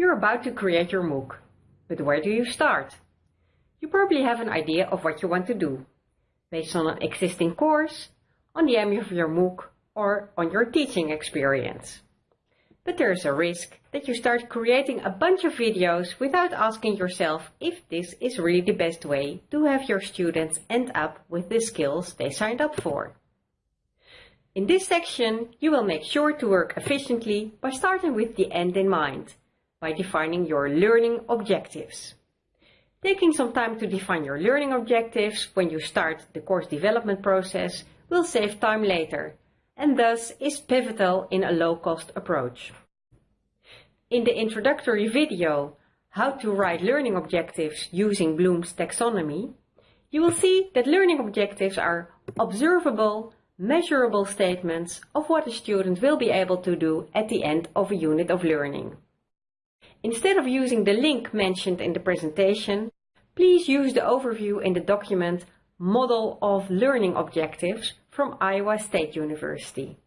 You're about to create your MOOC, but where do you start? You probably have an idea of what you want to do, based on an existing course, on the aim of your MOOC, or on your teaching experience. But there is a risk that you start creating a bunch of videos without asking yourself if this is really the best way to have your students end up with the skills they signed up for. In this section, you will make sure to work efficiently by starting with the end in mind, by defining your learning objectives. Taking some time to define your learning objectives when you start the course development process will save time later and thus is pivotal in a low-cost approach. In the introductory video, How to Write Learning Objectives Using Bloom's Taxonomy, you will see that learning objectives are observable, measurable statements of what a student will be able to do at the end of a unit of learning. Instead of using the link mentioned in the presentation, please use the overview in the document Model of Learning Objectives from Iowa State University.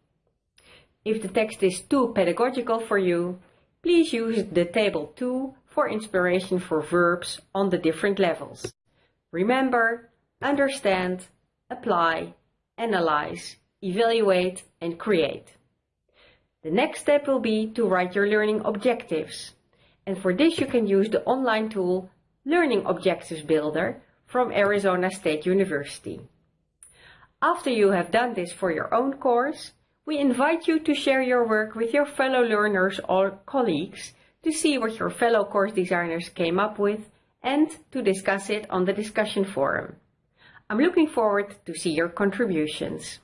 If the text is too pedagogical for you, please use the Table 2 for inspiration for verbs on the different levels. Remember, understand, apply, analyze, evaluate and create. The next step will be to write your learning objectives and for this you can use the online tool Learning Objectives Builder from Arizona State University. After you have done this for your own course, we invite you to share your work with your fellow learners or colleagues to see what your fellow course designers came up with and to discuss it on the discussion forum. I'm looking forward to see your contributions.